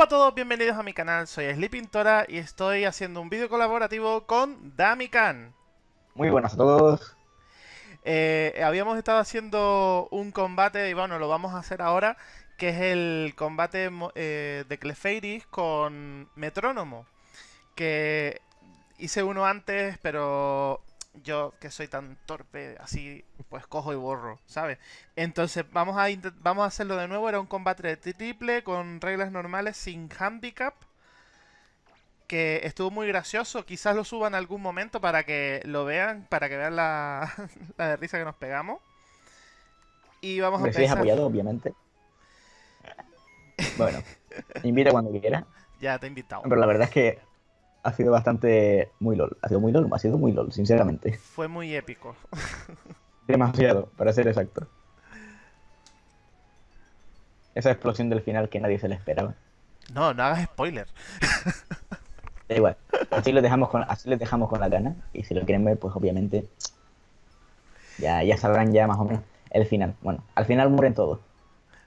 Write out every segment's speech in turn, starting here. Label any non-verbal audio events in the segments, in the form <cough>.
Hola a todos, bienvenidos a mi canal, soy Sleepintora y estoy haciendo un vídeo colaborativo con Damikan. Muy buenas a todos. Eh, habíamos estado haciendo un combate y bueno, lo vamos a hacer ahora, que es el combate eh, de Clefairy con Metrónomo. Que hice uno antes, pero yo que soy tan torpe, así pues cojo y borro, ¿sabes? Entonces vamos a, vamos a hacerlo de nuevo, era un combate de triple con reglas normales sin handicap. Que estuvo muy gracioso, quizás lo suban en algún momento para que lo vean, para que vean la, <laughs> la de risa que nos pegamos. Y vamos a empezar. apoyado, obviamente. Bueno, <laughs> invita cuando quiera. Ya te he invitado. Pero la verdad es que ha sido bastante muy LOL. Ha sido muy LOL, ha sido muy LOL, sinceramente. Fue muy épico. <laughs> Demasiado, para ser exacto. Esa explosión del final que nadie se le esperaba. No, no hagas spoiler. <laughs> Da igual. Así lo dejamos con, así les dejamos con la gana. Y si lo quieren ver, pues obviamente. Ya, ya sabrán ya más o menos el final. Bueno, al final mueren todos.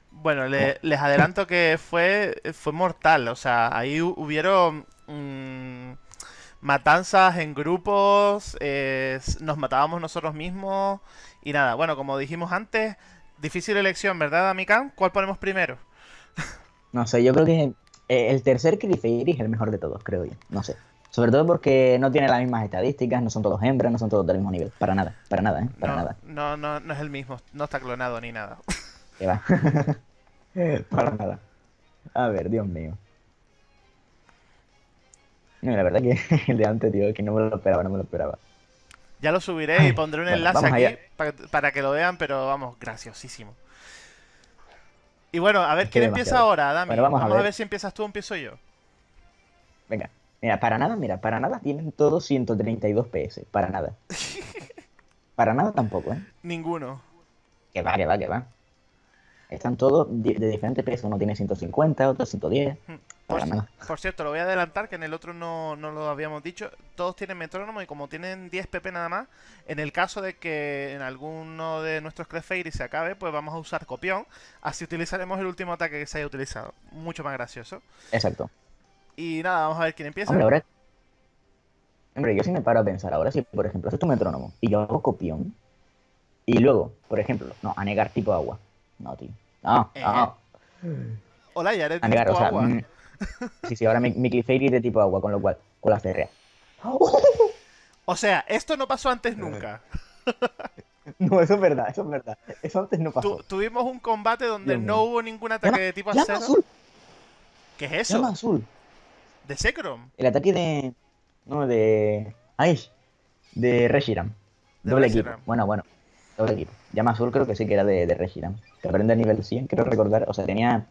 Bueno, les adelanto que fue, fue mortal. O sea, ahí hubieron Mm, matanzas en grupos, nos matábamos nosotros mismos y nada. Bueno, como dijimos antes, difícil elección, ¿verdad, Amikan? ¿Cuál ponemos primero? No sé, yo creo que eh, el tercer Clefairy es el mejor de todos, creo yo. No sé. Sobre todo porque no tiene las mismas estadísticas, no son todos hembras, no son todos del mismo nivel. Para nada, para nada, ¿eh? Para nada. No, no, no es el mismo, no está clonado ni nada. ¿Qué va? <laughs> para nada. A ver, Dios mío. No, la verdad que <laughs> el de antes, tío, que no me lo esperaba, no me lo esperaba. Ya lo subiré y pondré un enlace aquí para, que lo vean, pero vamos, graciosísimo. Y bueno, a ver, ¿quién empieza ahora, Dami? vamos, a, ver. si empiezas tú o empiezo yo. Venga, mira, para nada, mira, para nada tienen todos 132 PS, para nada. <laughs> para nada tampoco, ¿eh? Ninguno. Que va, que va, que va. Están todos de, diferentes pesos. Uno tiene 150, otro 110. Hmm. Por, cierto, lo voy a adelantar, que en el otro no, lo habíamos dicho. Todos tienen metrónomo y como tienen 10 PP nada más, en el caso de que en alguno de nuestros Clefairy se acabe, pues vamos a usar copión. Así utilizaremos el último ataque que se haya utilizado. Mucho más gracioso. Exacto. Y nada, vamos a ver quién empieza. Hombre, ahora... Hombre, yo sí me paro a pensar. Ahora si, por ejemplo, haces tu metrónomo y yo hago copión, y luego, por ejemplo, no, a negar tipo agua. No, tío. No, eh. no. Hola, ya eres tipo agua. Mm, Sí, sí, ahora mi, mi es de tipo agua, con lo cual, con la férrea. <laughs> O sea, esto no pasó antes nunca. <laughs> No, eso es verdad, eso es verdad. Eso antes no pasó. tuvimos un combate donde no hubo ningún ataque de tipo acero. Azul. ¿Qué es eso? Llama azul. ¿De Sekrom? El ataque de. No, de. Ay, de Reshiram. Doble equipo. Bueno, bueno. Llama azul creo que sí que era de, de. Que aprende a nivel 100, quiero recordar. O sea, tenía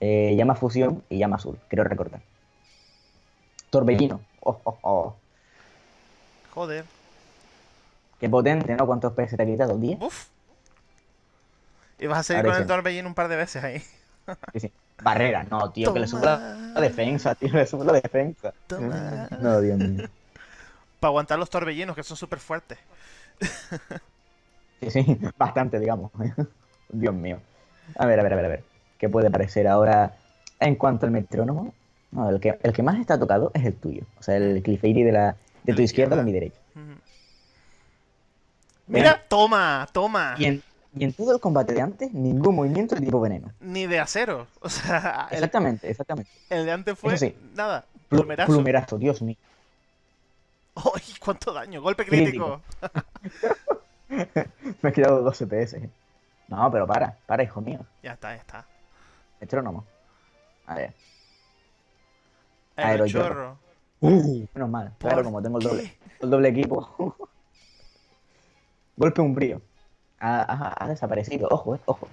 eh, llama fusión y llama azul, quiero recordar. Torbellino. Oh, oh, oh. Joder. Qué potente, ¿no? ¿Cuántos PS te ha quitado? ¿10? Uf. Y vas a seguir con el torbellino un par de veces ahí. <laughs> sí, sí. Barrera, no, tío, que le sube la defensa, tío, le sube la defensa. No, Dios mío. Para aguantar los torbellinos, que son súper fuertes. <laughs> sí, <laughs> sí, bastante, digamos. <laughs> Dios mío. A ver, a ver, a ver, a ver que puede parecer ahora en cuanto al metrónomo. No, el que, el que más está tocado es el tuyo. O sea, el Clefairy de, la, de tu izquierda de mi derecha. Mira, toma, toma. Y en, y en, todo el combate de antes, ningún movimiento de tipo veneno. Ni de acero. <laughs> O sea, exactamente, exactamente. El de antes fue nada. Plumerazo. Plumerazo, Dios mío. ¡Ay, cuánto daño! Golpe crítico. <laughs> Me he quedado 12 PS. No, pero para, para, hijo mío. Ya está, ya está. Metrónomo. A ver. Aerochorro. Uh, menos mal. Claro, como tengo el doble, el doble equipo. <laughs> Golpe umbrío. Ha, ha, desaparecido. Ojo, eh, ojo.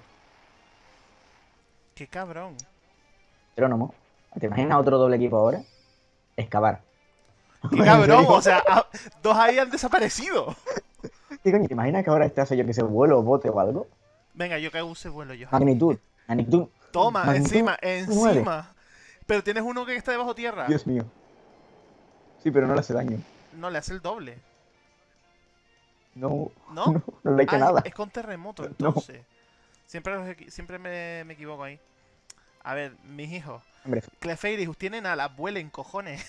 Qué cabrón. Metrónomo. ¿Te imaginas otro doble equipo ahora? Excavar. Qué cabrón, <laughs> o sea, dos ahí han desaparecido. ¿Qué coño? ¿Te imaginas que ahora este yo que se vuelo o bote o algo? Venga, yo que use vuelo yo. Magnitud. Magnitud. Toma, encima, encima. Pero tienes uno que está debajo tierra. Dios mío. Sí, pero no le hace daño. No, le hace el doble. No. ¿No? <laughs> No, le ha nada. Es con terremoto, entonces. Siempre, siempre me, me, equivoco ahí. A ver, mis hijos. Hombre, Clefairy, tienen alas, vuelen, cojones.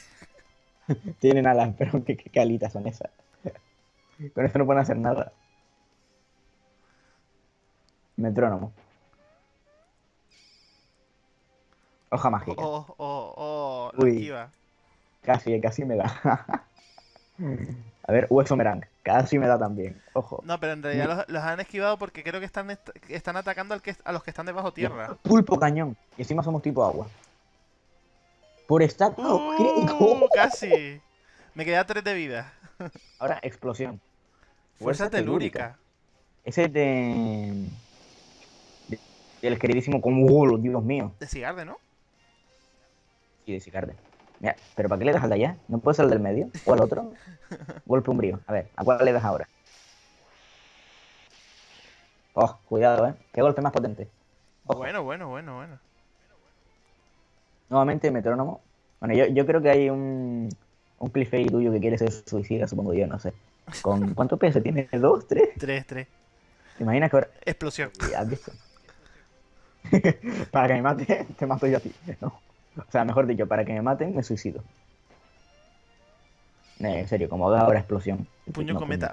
<laughs> tienen alas, pero qué, qué calitas son esas. Con esto no pueden hacer nada. Metrónomo. Hoja mágica. Oh, oh, oh, Uy. esquiva. Casi, casi me da. <laughs> A ver, hueso merang. Casi me da también. Ojo. No, pero en realidad los, los han esquivado porque creo que están, est- están atacando al que, a los que están debajo tierra. Pulpo cañón. Y encima somos tipo agua. Por estar. ¡Oh, Uh, <laughs> crítico! casi. Me queda 3 de vida. Ahora, explosión. <laughs> Fuerza telúrica. Ese es de. de- del queridísimo Comugolo, Dios mío. De Sigarde, ¿no? Sí, de Sicarde. Mira, pero ¿para qué le das al de allá? ¿No puede ser el del medio? ¿O al otro? <laughs> Golpe umbrío. A ver, ¿a cuál le das ahora? Oh, cuidado, ¿eh? ¿Qué golpe más potente? Ojo. Bueno, bueno, bueno, bueno. Nuevamente, metrónomo. Bueno, yo, yo creo que hay un, un cliffhanger tuyo que quiere ser suicida, supongo yo, no sé. ¿Con <laughs> cuánto peso tiene? ¿Dos? ¿Tres? 3, 3. ¿Te imaginas que ahora... Explosión. ¿Has visto? <laughs> para que me mate, te mato yo a ti. No. O sea, mejor dicho, para que me maten, me suicido. En serio, como haga ahora explosión. Puño No, cometa.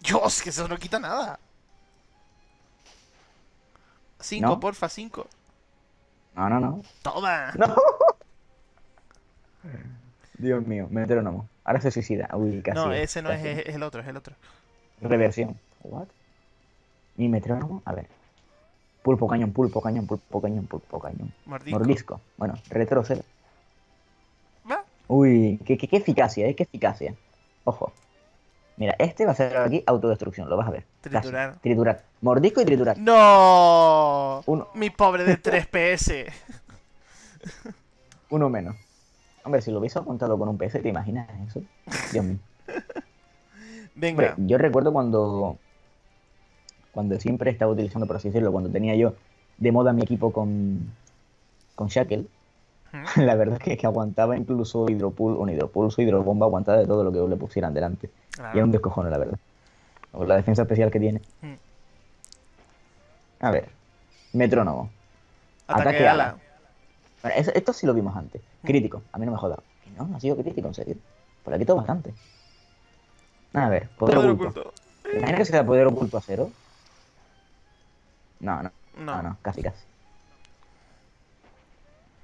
Dios, que eso no quita nada. 5, ¿No? porfa, 5. No, no, no. Toma. <laughs> No. Dios mío, metrónomo. Ahora se suicida. Uy, casi. No, ese no es, casi. es, es el otro, es el otro. Reversión. What? ¿Mi metrónomo? A ver. Pulpo cañón, pulpo cañón, pulpo cañón, pulpo cañón. Mordisco. Mordisco. Bueno, retroceder. Va. Uy, qué, qué, qué eficacia, ¿eh? Qué eficacia. Ojo. Mira, este va a ser aquí autodestrucción, lo vas a ver. Casi. Triturar. Triturar. Mordisco y triturar. ¡No! Uno, Mi pobre de <laughs> 3 PS. uno menos. Hombre, si lo hubiese contado con un PS, ¿te imaginas eso? Dios mío. <laughs> Hombre, Venga. yo recuerdo cuando. Cuando siempre estaba utilizando, por así decirlo, cuando tenía yo de moda mi equipo con. Con Shackle. ¿Mm? <laughs> La verdad es que aguantaba incluso hidropul, un hidropulso, hidrobomba, aguantaba de todo lo que le pusieran delante. Claro. Y era un descojone, la verdad. La defensa especial que tiene. Mm. A ver. Metrónomo. Ataque, ataque ala. ala. Bueno, eso- esto sí lo vimos antes. Crítico. A mí no me jodas. Y no, no ha sido crítico, en serio. Por aquí todo bastante. A ver, poder, Poder oculto. oculto. ¿Te imaginas que sea poder oculto a cero? No, no. No, No. no, casi, casi.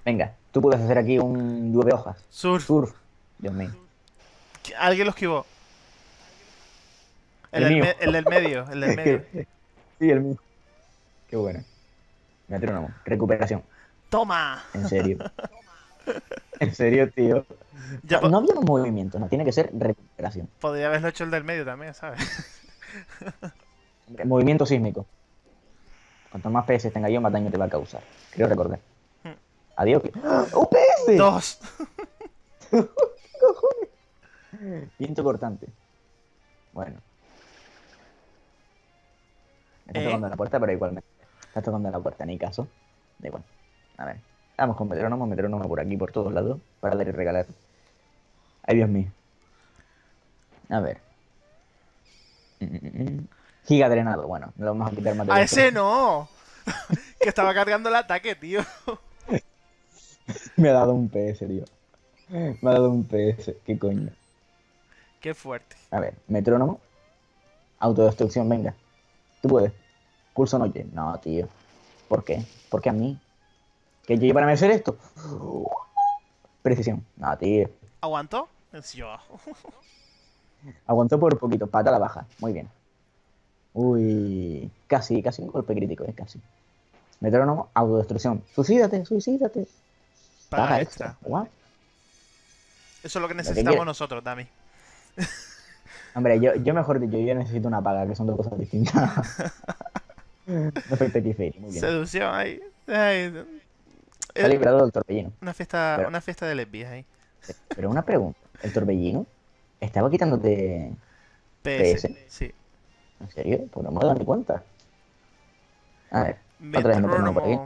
Venga, tú puedes hacer aquí un llueve hojas. Surf. Surf. Dios mío. Alguien lo esquivó. El, El del, mío. me- el del medio, el del <laughs> medio. sí, el mío. Qué bueno. Metrónomo. Recuperación. ¡Toma! En serio. <laughs> en serio, tío. Ya no, había un movimiento, no, tiene que ser recuperación. podría haberlo hecho el del medio también, ¿sabes? <laughs> Movimiento sísmico. Cuanto más PS tenga yo, más daño te va a causar. Creo recordar. Hmm. Adiós. que- ¡Ah! ¡Un PS! Dos. <laughs> Viento cortante. Bueno. Me está ¿Eh? tocando la puerta, pero igualmente. Está tocando la puerta, ni caso. Da igual. A ver. Vamos con metrónomo, metrónomo por aquí, por todos lados. Para dar y regalar. Ay, Dios mío. A ver. Giga drenado. Bueno, no lo vamos a quitar más de ¡A ese no! <laughs> que estaba cargando el ataque, tío. <laughs> Me ha dado un PS, tío. Me ha dado un PS. ¿Qué coño? Qué fuerte. A ver, metrónomo. Autodestrucción, venga. Tú puedes. Pulso noche. No, tío. ¿Por qué? ¿Por qué a mí? ¿Que yo para hacer esto? Precisión. No, tío. ¿Aguantó? Yo. Aguantó por poquito. Pata a la baja. Muy bien. Uy. Casi, casi un golpe crítico, es casi. Metrónomo, autodestrucción. Suicídate, suicídate. Paga, Paga extra. extra. What? Eso es lo que necesitamos nosotros, Dami. Hombre, yo, yo mejor dicho, yo necesito una paga, que son dos cosas distintas. <laughs> <laughs> Keyfairy, muy bien. Seducción ahí. Ay, Ha eh, librado del torbellino. una fiesta, Pero- una fiesta de lesbias ahí. Pero una pregunta, ¿el torbellino estaba quitándote... PS. PS. Sí. ¿En serio? Pues no me dado ni cuenta. A ver, otra vez metrónomo por aquí.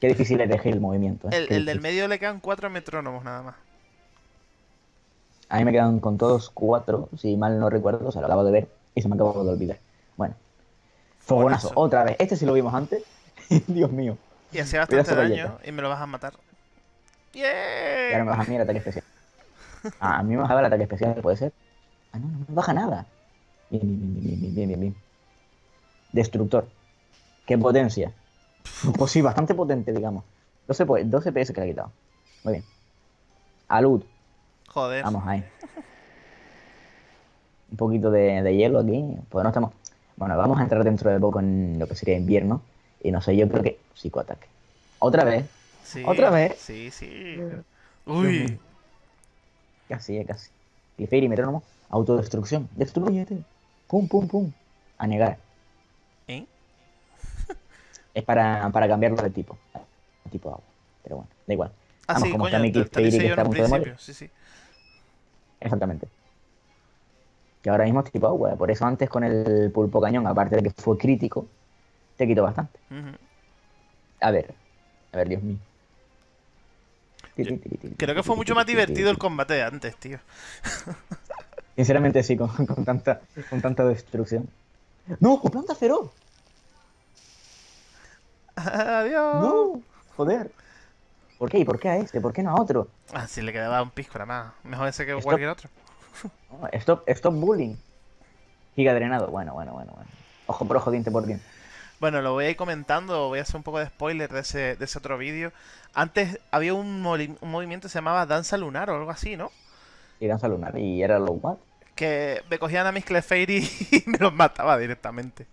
Qué difícil es elegir el movimiento. ¿eh? El, del medio le quedan cuatro metrónomos nada más. A mí me quedan con todos cuatro, si mal no recuerdo, o sea, lo acabo de ver y se me acabó de olvidar. Bueno, Fogonazo, otra vez. Este sí lo vimos antes. <laughs> Dios mío. Y hacía bastante daño y me lo vas a matar. ¡Yeah! Y ahora me baja a mí el ataque especial. Ah, a mí me bajaba el ataque especial, puede ser. Ah, no, no me baja nada. Bien, bien, bien, bien, bien, bien, bien. Destructor. Qué potencia. <laughs> Pues sí, bastante potente, digamos. 12, 12 PS que le ha quitado. Muy bien. Alud. Joder. Vamos ahí. Un poquito de, de hielo aquí. Pues no estamos. Bueno, vamos a entrar dentro de poco en lo que sería invierno. Y no sé, yo creo que psicoataque. Otra vez. Sí, Otra vez. Sí, sí. Uy. Casi, eh, casi. Clefairy, metrónomo. Autodestrucción. Destruyete. Pum, pum, pum. A negar. ¿Eh? Es para, para cambiarlo de tipo. De tipo agua. Pero bueno, da igual. Ah, Vamos, sí, como coño, está mi Clefairy que está a un punto de morir. Sí, sí. Exactamente. Que ahora mismo es tipo agua. Por eso antes con el pulpo cañón, aparte de que fue crítico, te quitó bastante. A ver. A ver, Dios mío. Creo que fue mucho más divertido el combate de antes, tío. <laughs> Sinceramente sí, con, con tanta, con tanta destrucción. ¡No! ¡Con planta feroz! <laughs> Adiós. ¡No! Joder. ¿Por qué? ¿Y por qué a este? ¿Por qué no a otro? Ah, si le quedaba un pisco nada más. Mejor ese que Stop. cualquier otro. No, stop, stop bullying. Giga drenado. Bueno, bueno, bueno, bueno. Ojo por ojo, diente por diente. Bueno, lo voy a ir comentando, voy a hacer un poco de spoiler de ese, de ese otro vídeo. Antes había un, movimiento que se llamaba Danza Lunar o algo así, ¿no? Y danza lunar. Y era lo what? Que me cogían a mis Clefairy <laughs> y me los mataba directamente.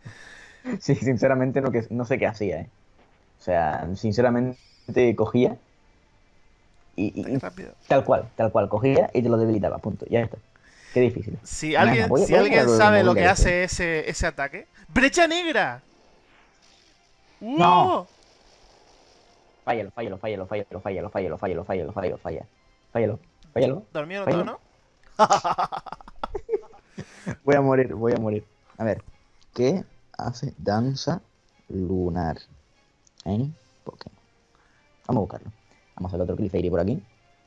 Sí, sinceramente no, que, no sé qué hacía, eh. O sea, sinceramente cogía y, y- tal cual, tal cual, cogía y te lo debilitaba, punto. Ya está. Qué difícil. Si alguien, voy si voy alguien sabe lo que hace ese, ese ataque. ¡Brecha negra! No. Fállalo, fállalo, fállalo, fállalo, fállalo, fállalo, fállalo, fállalo, fállalo, fállalo. Fállalo, fállalo. ¿Dormido Fállalo. todo, no? <laughs> Voy a morir, voy a morir. A ver, ¿qué hace danza lunar en Pokémon? Vamos a buscarlo. Vamos al otro Clefairy por aquí.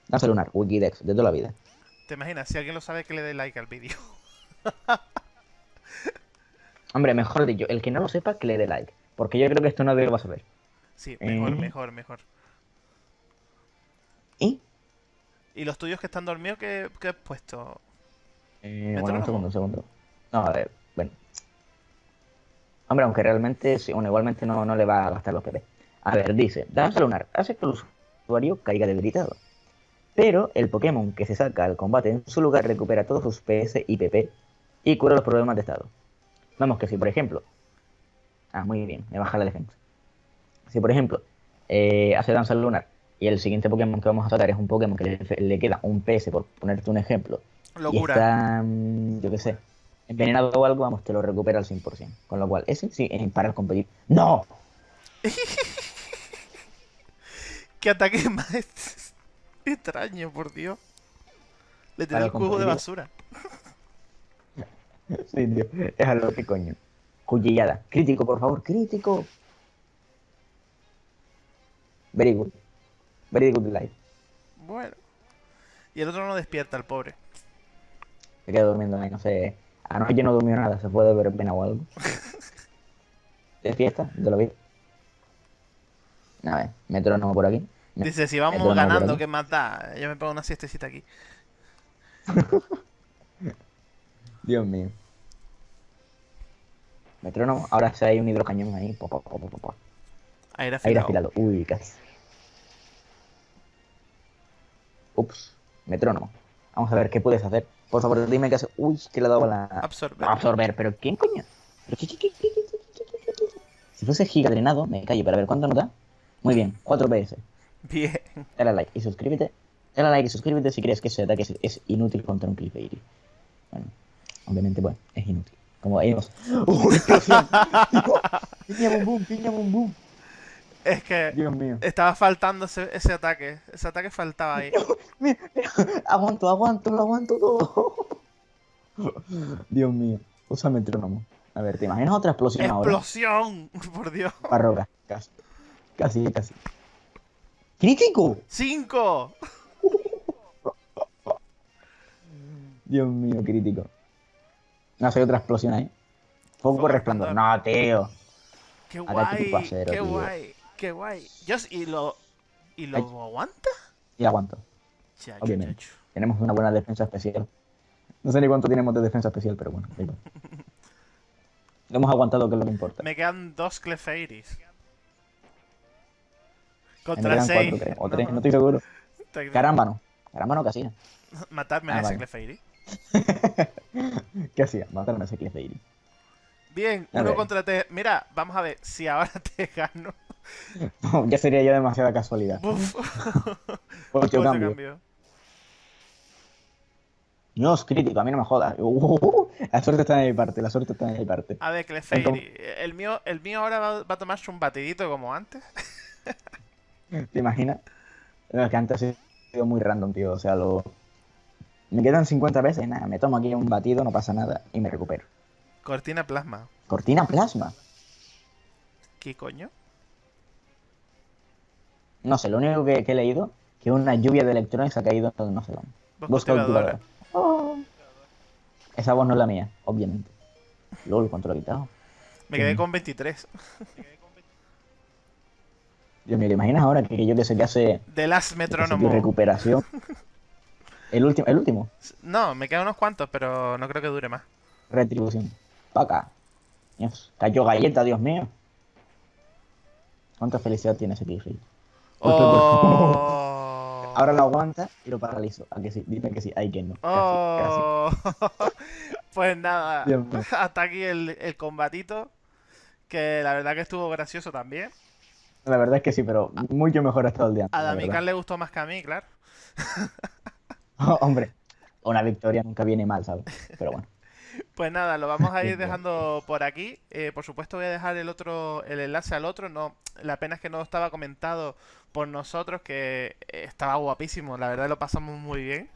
Danza lunar, Wikidex, de toda la vida. ¿Te imaginas? Si alguien lo sabe, que le dé like al vídeo. Hombre, mejor dicho, el que no lo sepa, que le dé like. Porque yo creo que esto nadie lo va a saber. Sí, mejor, Eh. mejor, mejor. ¿Y? ¿Y los tuyos que están dormidos, qué, qué has puesto? Eh, ¿Metrónomo? bueno, un segundo, un segundo. No, a ver, bueno. Hombre, aunque realmente, sí, bueno, igualmente no, no le va a gastar los PP. A ver, dice, danza lunar, hace que el usuario caiga debilitado. Pero el Pokémon que se saca al combate en su lugar recupera todos sus PS y PP y cura los problemas de estado. Vamos, que si por ejemplo... Ah, muy bien, me baja la defensa. Si por ejemplo eh, hace danza lunar y el siguiente Pokémon que vamos a sacar es un Pokémon que le, le queda un PS, por ponerte un ejemplo, y Locura. está, mm, yo qué sé, envenenado o algo, vamos, te lo recupera al 100%. Con lo cual, ese sí, eh, para el competir. ¡No! <laughs> ¿Qué ataque más ex- extraño, por Dios? Le Para el cubo de basura. <laughs> Sí, tío, es a lo que coño. Cuchillada. Crítico, por favor, crítico. Very good. Very good life. Bueno. Y el otro no despierta, el pobre. Se queda durmiendo ahí, no sé. Anoche no durmió nada, se puede ver pena o algo. <laughs> ¿De fiesta? ¿De lo vi? A ver, metrónomo por aquí. Dice, si vamos metrónomo ganando. ¿qué más da? Yo me pongo una siestecita aquí. <laughs> Dios mío. Metrónomo. Ahora se hay un hidrocañón ahí. Po, po, po, Aire afilado. Aire afilado. Uy, casi. Ups. Metrónomo. Vamos a ver qué puedes hacer. Por favor, dime qué hace. Uy, que le ha dado la. Absorber. Absorber. Pero ¿quién coño? ¿Pero si fuese gigadrenado, me callo para ver cuánto nos da. Muy bien, 4 PS. Bien. <laughs> Dale a like y suscríbete. Dale like y suscríbete si crees que ese ataque es, es inútil contra un clip Bueno, obviamente, bueno, es inútil. Como vimos. ¡Uh, explosión! ¡Piña bum bum! ¡Piña bum bum! Es que Dios mío. estaba faltando ese, ese ataque. Ese ataque faltaba ahí. Mira, mira, <laughs> aguanto, aguanto, lo aguanto todo. <laughs> Dios mío. Usa metrónomo. A ver, ¿te imaginas otra explosión ahora? ¡Explosión! <laughs> Por Dios. Barroca. Casi. Casi, casi. ¡Crítico! ¡Cinco! Dios mío, crítico. No, hay otra explosión ahí. Foco Foco resplandor. No, tío. Qué guay, qué guay, qué guay. ¿y lo, y lo aguanta? Y aguanto. Obviamente. Tenemos una buena defensa especial. No sé ni cuánto tenemos de defensa especial, pero bueno. <laughs> lo hemos aguantado, que es lo que importa. Me quedan dos Clefairis. Contra seis. o tres, no estoy seguro. <laughs> Caramba, no. Caramba, no, ¿qué hacía? <laughs> Matarme a ah, ese Clefairy. <laughs> ¿Qué hacía? Matarme a ese Clefairy. Bien, uno contra tres. Mira, vamos a ver, si ahora <laughs> te gano. ya sería ya demasiada casualidad. Ocho <laughs> cambio. No es crítico, a mí no me jodas. Uh, la suerte está en mi parte, la suerte está en mi parte. A ver, Clefairy, el mío, el mío ahora va, va a tomarse un batidito como antes. ¿Te imaginas? es que antes ha sido muy random, tío. O sea, lo... me quedan 50 veces, nada, me tomo aquí un batido, no pasa nada y me recupero. Cortina plasma. Cortina plasma. ¿Qué coño? No sé, lo único que, he leído que una lluvia de electrones ha caído en no sé dónde. Voz cultivadora. Oh. Esa voz no es la mía, obviamente. LOL, ¿cuánto lo he quitado? Me quedé con 23. Dios mío, ¿te imaginas ahora que yo que sé que hace... De las metrónomos. recuperación. <laughs> ¿El último? ¿El último? No, me quedan unos cuantos, pero no creo que dure más. Retribución. Paca. Dios, cayó galleta, Dios mío. ¿Cuánta felicidad tiene ese Killfield? Oh. <laughs> Ahora lo aguanta y lo paralizo. ¿A que sí? Dime que sí. Ay, que no. Oh. <laughs> pues nada. <laughs> Hasta aquí el, el combatito. Que la verdad que estuvo gracioso también. La verdad es que sí, pero mucho mejor ha estado el día. A Damián le gustó más que a mí, claro. <laughs> hombre, una victoria nunca viene mal, ¿sabes? Pero bueno. <laughs> Pues nada, lo vamos a ir <laughs> dejando por aquí. Eh, por supuesto voy a dejar el otro, el enlace al otro. No, la pena es que no estaba comentado por nosotros, que estaba guapísimo. La verdad lo pasamos muy bien.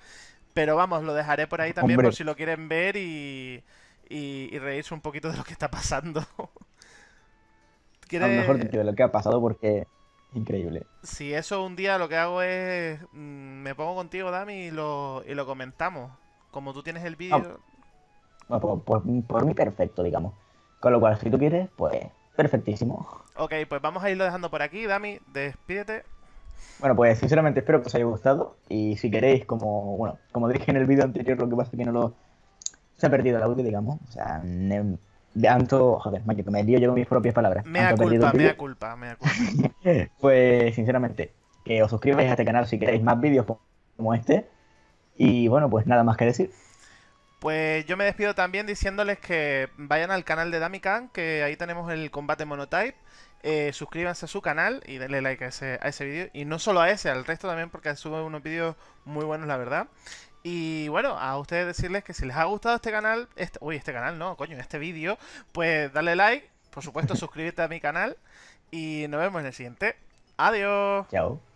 Pero vamos, lo dejaré por ahí también por si lo quieren ver y, y reírse un poquito de lo que está pasando. A lo mejor de lo que ha pasado porque increíble. Si eso un día lo que hago es. Mm, me pongo contigo, Dami, y lo, y lo comentamos. Como tú tienes el vídeo. Ah, pues, por, mí perfecto, digamos. Con lo cual, si tú quieres, pues perfectísimo. Ok, pues vamos a irlo dejando por aquí. Dami, despídete. Bueno, pues sinceramente espero que os haya gustado. Y si queréis, como bueno, como dije en el vídeo anterior, lo que pasa es que no lo. Se ha perdido el audio, digamos. O sea, Anto, joder, que me lío yo con mis propias palabras. Me da culpa, me da culpa, me da culpa. <laughs> pues, sinceramente, que os suscribáis a este canal si queréis más vídeos como este. Y bueno, pues nada más que decir. Pues yo me despido también diciéndoles que vayan al canal de Damikan, que ahí tenemos el combate monotype. Eh, suscríbanse a su canal y denle like a ese, a ese vídeo. Y no solo a ese, al resto también, porque sube unos vídeos muy buenos, la verdad. Y bueno, a ustedes decirles que si les ha gustado este canal, este, uy, este canal no, coño, este vídeo, pues dale like, por supuesto <laughs> suscríbete a mi canal y nos vemos en el siguiente. Adiós. Chao.